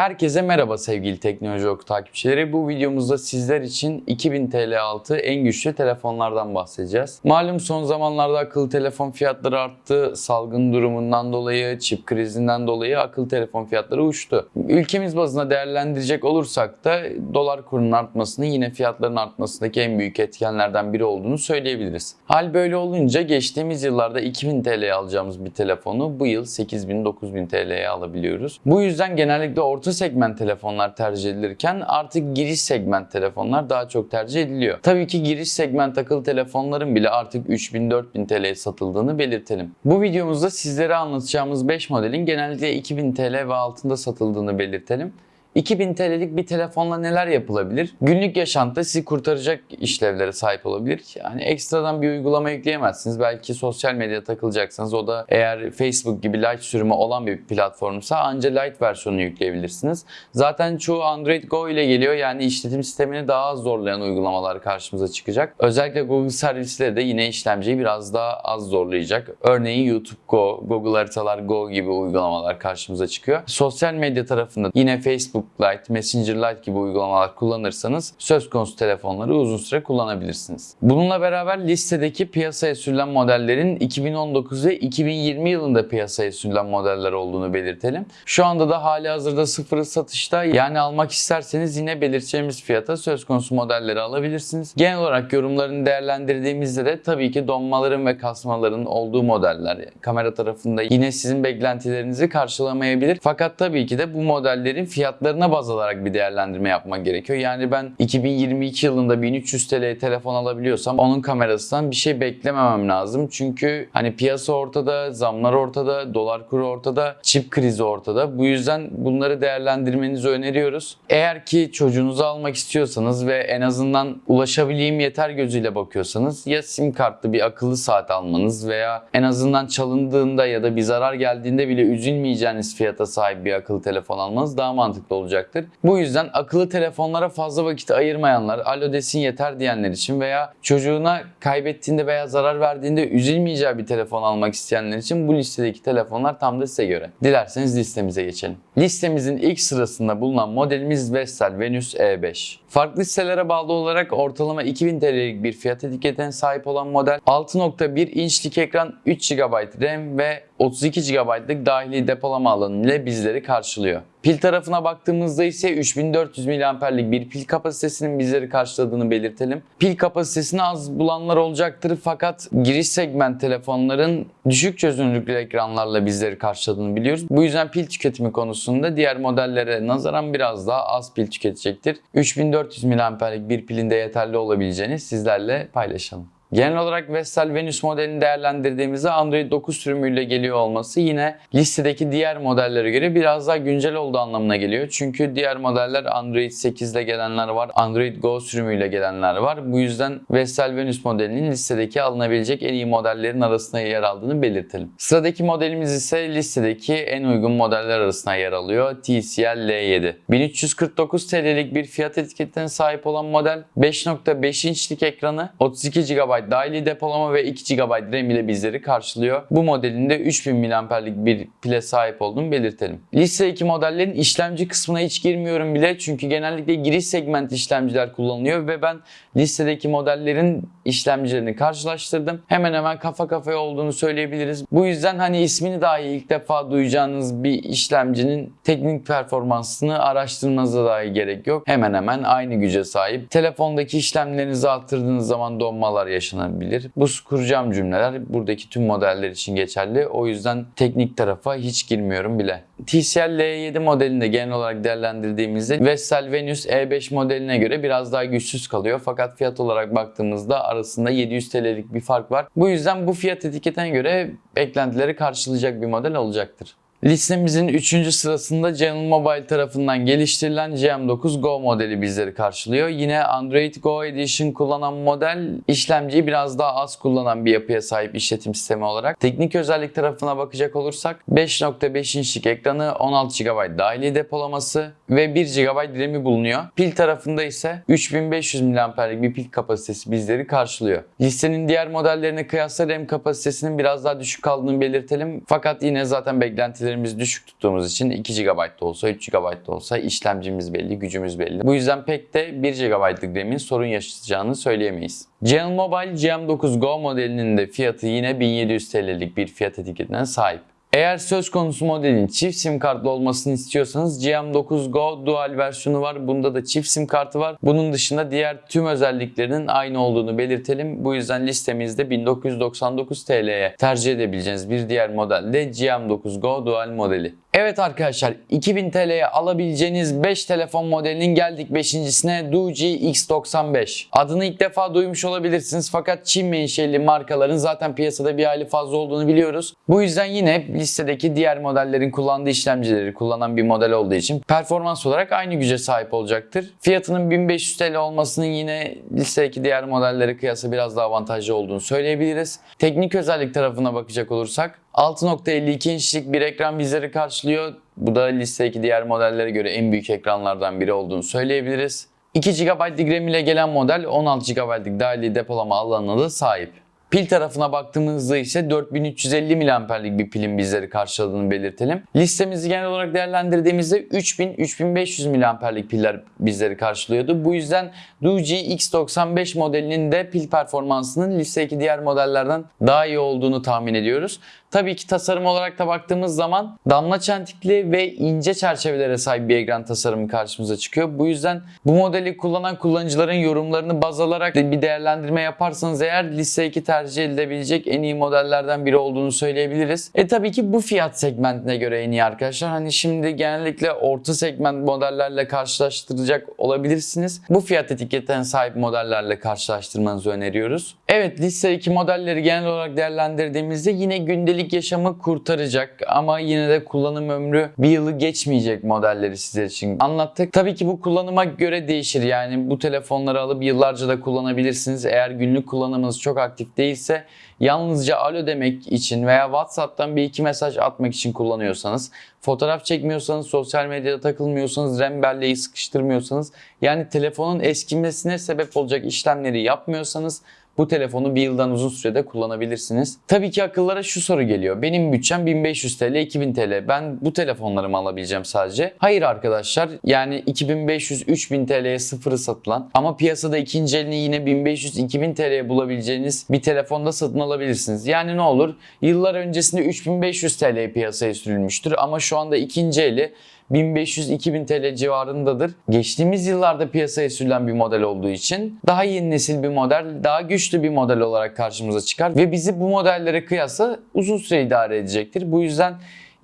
Herkese merhaba sevgili Teknoloji Oku takipçileri. Bu videomuzda sizler için 2000 TL altı en güçlü telefonlardan bahsedeceğiz. Malum son zamanlarda akıllı telefon fiyatları arttı. Salgın durumundan dolayı, çip krizinden dolayı akıllı telefon fiyatları uçtu. Ülkemiz bazında değerlendirecek olursak da dolar kurunun artmasının yine fiyatların artmasındaki en büyük etkenlerden biri olduğunu söyleyebiliriz. Hal böyle olunca geçtiğimiz yıllarda 2000 TL'ye alacağımız bir telefonu bu yıl 8000-9000 TL'ye alabiliyoruz. Bu yüzden genellikle orta segment telefonlar tercih edilirken artık giriş segment telefonlar daha çok tercih ediliyor. Tabii ki giriş segment akıllı telefonların bile artık 3000-4000 TL'ye satıldığını belirtelim. Bu videomuzda sizlere anlatacağımız 5 modelin genellikle 2000 TL ve altında satıldığını belirtelim. 2000 TL'lik bir telefonla neler yapılabilir? Günlük yaşantıda sizi kurtaracak işlevlere sahip olabilir. Yani ekstradan bir uygulama yükleyemezsiniz. Belki sosyal medya takılacaksınız. O da eğer Facebook gibi light sürümü olan bir platformsa anca light versiyonunu yükleyebilirsiniz. Zaten çoğu Android Go ile geliyor. Yani işletim sistemini daha az zorlayan uygulamalar karşımıza çıkacak. Özellikle Google servisleri de yine işlemciyi biraz daha az zorlayacak. Örneğin YouTube Go, Google Haritalar Go gibi uygulamalar karşımıza çıkıyor. Sosyal medya tarafında yine Facebook Lite, Messenger Lite gibi uygulamalar kullanırsanız söz konusu telefonları uzun süre kullanabilirsiniz. Bununla beraber listedeki piyasaya sürülen modellerin 2019 ve 2020 yılında piyasaya sürülen modeller olduğunu belirtelim. Şu anda da hali hazırda sıfırı satışta yani almak isterseniz yine belirteceğimiz fiyata söz konusu modelleri alabilirsiniz. Genel olarak yorumlarını değerlendirdiğimizde de tabii ki donmaların ve kasmaların olduğu modeller kamera tarafında yine sizin beklentilerinizi karşılamayabilir. Fakat tabii ki de bu modellerin fiyatlarına baz alarak bir değerlendirme yapmak gerekiyor. Yani ben 2022 yılında 1300 TL'ye telefon alabiliyorsam onun kamerasından bir şey beklememem lazım. Çünkü hani piyasa ortada, zamlar ortada, dolar kuru ortada, çip krizi ortada. Bu yüzden bunları değerlendirmenizi öneriyoruz. Eğer ki çocuğunuzu almak istiyorsanız ve en azından ulaşabileyim yeter gözüyle bakıyorsanız ya sim kartlı bir akıllı saat almanız veya en azından çalındığında ya da bir zarar geldiğinde bile üzülmeyeceğiniz fiyata sahip bir akıllı telefon almanız daha mantıklı olacaktır. Bu yüzden akıllı telefonlara fazla vakit ayırmayanlar, alo desin yeter diyenler için veya çocuğuna kaybettiğinde veya zarar verdiğinde üzülmeyeceği bir telefon almak isteyenler için bu listedeki telefonlar tam da size göre. Dilerseniz listemize geçelim. Listemizin ilk sırasında bulunan modelimiz Vestel Venus E5. Farklı sitelere bağlı olarak ortalama 2000 TL'lik bir fiyat etiketine sahip olan model 6.1 inçlik ekran 3 GB RAM ve 32 GB'lık dahili depolama alanı ile bizleri karşılıyor. Pil tarafına baktığımızda ise 3400 mAh'lik bir pil kapasitesinin bizleri karşıladığını belirtelim. Pil kapasitesini az bulanlar olacaktır fakat giriş segment telefonların düşük çözünürlüklü ekranlarla bizleri karşıladığını biliyoruz. Bu yüzden pil tüketimi konusunda diğer modellere nazaran biraz daha az pil tüketecektir. 3400 mAh'lik bir pilin de yeterli olabileceğini sizlerle paylaşalım. Genel olarak Vestel Venus modelini değerlendirdiğimizde Android 9 sürümüyle geliyor olması yine listedeki diğer modellere göre biraz daha güncel olduğu anlamına geliyor. Çünkü diğer modeller Android 8 ile gelenler var, Android Go sürümüyle gelenler var. Bu yüzden Vestel Venus modelinin listedeki alınabilecek en iyi modellerin arasında yer aldığını belirtelim. Sıradaki modelimiz ise listedeki en uygun modeller arasında yer alıyor. TCL L7. 1349 TL'lik bir fiyat etiketine sahip olan model 5.5 inçlik ekranı, 32 GB dahili depolama ve 2 GB RAM ile bizleri karşılıyor. Bu modelinde 3000 mAh'lik bir pile sahip olduğunu belirtelim. Listedeki modellerin işlemci kısmına hiç girmiyorum bile çünkü genellikle giriş segment işlemciler kullanılıyor ve ben listedeki modellerin işlemcilerini karşılaştırdım. Hemen hemen kafa kafaya olduğunu söyleyebiliriz. Bu yüzden hani ismini dahi ilk defa duyacağınız bir işlemcinin teknik performansını araştırmanıza dahi gerek yok. Hemen hemen aynı güce sahip. Telefondaki işlemlerinizi arttırdığınız zaman donmalar yaşanabilir. Bu kuracağım cümleler buradaki tüm modeller için geçerli. O yüzden teknik tarafa hiç girmiyorum bile. TCL L7 modelinde genel olarak değerlendirdiğimizde Vestel Venus E5 modeline göre biraz daha güçsüz kalıyor. Fakat fiyat olarak baktığımızda arasında 700 TL'lik bir fark var. Bu yüzden bu fiyat etiketine göre beklentileri karşılayacak bir model olacaktır. Listemizin 3. sırasında Canon Mobile tarafından geliştirilen GM9 Go modeli bizleri karşılıyor. Yine Android Go Edition kullanan model işlemciyi biraz daha az kullanan bir yapıya sahip işletim sistemi olarak. Teknik özellik tarafına bakacak olursak 5.5 inçlik ekranı 16 GB dahili depolaması ve 1 GB RAM'i bulunuyor. Pil tarafında ise 3500 mAh'lik bir pil kapasitesi bizleri karşılıyor. Listenin diğer modellerine kıyasla RAM kapasitesinin biraz daha düşük kaldığını belirtelim. Fakat yine zaten beklentileri beklentilerimizi düşük tuttuğumuz için 2 GB da olsa 3 GB da olsa işlemcimiz belli, gücümüz belli. Bu yüzden pek de 1 GB'lık RAM'in sorun yaşayacağını söyleyemeyiz. GM Mobile GM9 Go modelinin de fiyatı yine 1700 TL'lik bir fiyat etiketine sahip. Eğer söz konusu modelin çift sim kartlı olmasını istiyorsanız GM9 Go Dual versiyonu var. Bunda da çift sim kartı var. Bunun dışında diğer tüm özelliklerinin aynı olduğunu belirtelim. Bu yüzden listemizde 1999 TL'ye tercih edebileceğiniz bir diğer model de GM9 Go Dual modeli. Evet arkadaşlar 2000 TL'ye alabileceğiniz 5 telefon modelinin geldik 5.sine Doogee X95. Adını ilk defa duymuş olabilirsiniz fakat Çin menşeli markaların zaten piyasada bir hayli fazla olduğunu biliyoruz. Bu yüzden yine listedeki diğer modellerin kullandığı işlemcileri kullanan bir model olduğu için performans olarak aynı güce sahip olacaktır. Fiyatının 1500 TL olmasının yine listedeki diğer modellere kıyasla biraz daha avantajlı olduğunu söyleyebiliriz. Teknik özellik tarafına bakacak olursak 6.52 inçlik bir ekran bizleri karşılıyor. Bu da listedeki diğer modellere göre en büyük ekranlardan biri olduğunu söyleyebiliriz. 2 GB'lik RAM ile gelen model 16 GB'lik dahili depolama alanına da sahip. Pil tarafına baktığımızda ise 4350 mAh'lik bir pilin bizleri karşıladığını belirtelim. Listemizi genel olarak değerlendirdiğimizde 3000-3500 mAh'lik piller bizleri karşılıyordu. Bu yüzden Doogee X95 modelinin de pil performansının listedeki diğer modellerden daha iyi olduğunu tahmin ediyoruz. Tabii ki tasarım olarak da baktığımız zaman damla çentikli ve ince çerçevelere sahip bir ekran tasarımı karşımıza çıkıyor. Bu yüzden bu modeli kullanan kullanıcıların yorumlarını baz alarak bir değerlendirme yaparsanız eğer listedeki tercih edilebilecek en iyi modellerden biri olduğunu söyleyebiliriz. E tabii ki bu fiyat segmentine göre en iyi arkadaşlar. Hani şimdi genellikle orta segment modellerle karşılaştıracak olabilirsiniz. Bu fiyat etiketine sahip modellerle karşılaştırmanızı öneriyoruz. Evet listedeki modelleri genel olarak değerlendirdiğimizde yine gündelik yaşamı kurtaracak ama yine de kullanım ömrü bir yılı geçmeyecek modelleri sizler için anlattık. Tabii ki bu kullanıma göre değişir. Yani bu telefonları alıp yıllarca da kullanabilirsiniz. Eğer günlük kullanımınız çok aktif değilse yalnızca alo demek için veya WhatsApp'tan bir iki mesaj atmak için kullanıyorsanız, fotoğraf çekmiyorsanız, sosyal medyada takılmıyorsanız, RAM belleği sıkıştırmıyorsanız, yani telefonun eskimesine sebep olacak işlemleri yapmıyorsanız bu telefonu bir yıldan uzun sürede kullanabilirsiniz. Tabii ki akıllara şu soru geliyor. Benim bütçem 1500 TL, 2000 TL. Ben bu telefonları mı alabileceğim sadece? Hayır arkadaşlar. Yani 2500-3000 TL'ye sıfırı satılan ama piyasada ikinci elini yine 1500-2000 TL'ye bulabileceğiniz bir telefonda satın alabilirsiniz. Yani ne olur? Yıllar öncesinde 3500 TL piyasaya sürülmüştür ama şu anda ikinci eli 1500-2000 TL civarındadır. Geçtiğimiz yıllarda piyasaya sürülen bir model olduğu için daha yeni nesil bir model, daha güçlü bir model olarak karşımıza çıkar ve bizi bu modellere kıyasla uzun süre idare edecektir. Bu yüzden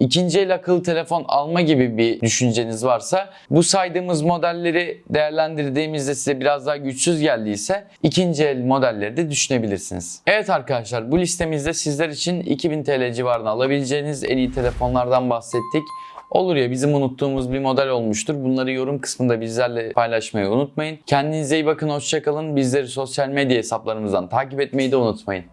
İkinci el akıllı telefon alma gibi bir düşünceniz varsa bu saydığımız modelleri değerlendirdiğimizde size biraz daha güçsüz geldiyse ikinci el modelleri de düşünebilirsiniz. Evet arkadaşlar bu listemizde sizler için 2000 TL civarına alabileceğiniz en iyi telefonlardan bahsettik. Olur ya bizim unuttuğumuz bir model olmuştur. Bunları yorum kısmında bizlerle paylaşmayı unutmayın. Kendinize iyi bakın, hoşçakalın. Bizleri sosyal medya hesaplarımızdan takip etmeyi de unutmayın.